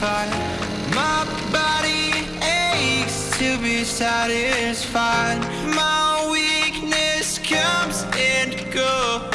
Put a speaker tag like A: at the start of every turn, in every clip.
A: fight My body aches to be satisfied. My weakness comes and goes.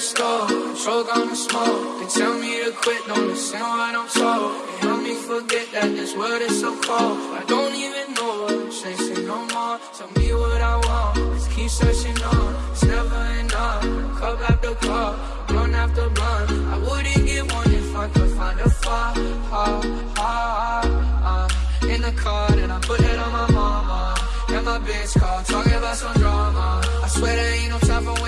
B: The store, control on the smoke. They tell me to quit, don't listen what I'm told. They help me forget that this world is so cold. I don't even know what I'm chasing no more. Tell me what I want, just keep searching on. It's never enough, cup after cup, blunt after blunt. I wouldn't get one if I could find a far, ha, ha, ha. In the car, then I put it on my mama. And my bitch call, talking about some drama. I swear there ain't no time for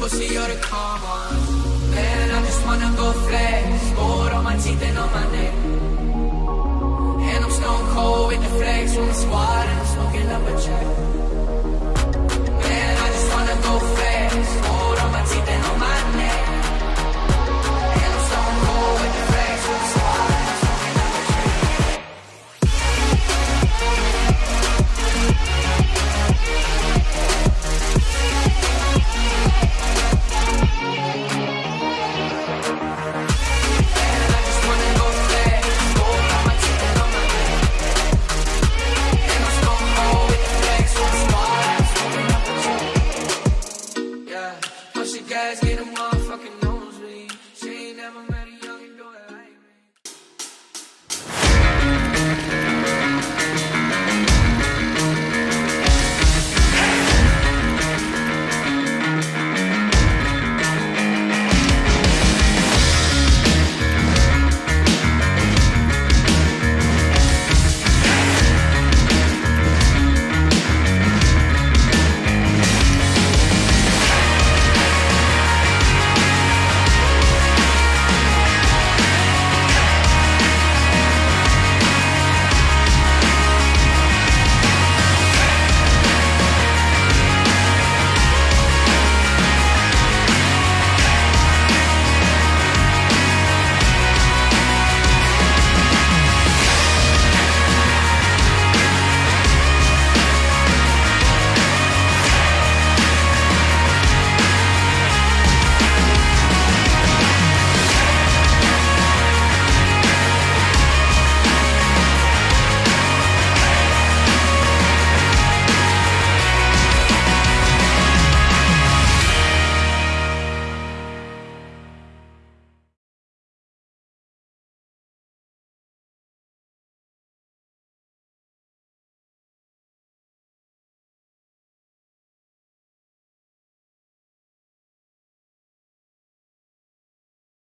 B: pussy, you're the calm one. Man, I just wanna go flex Gold on my teeth and on my neck. And I'm stone cold with the flex from the squad.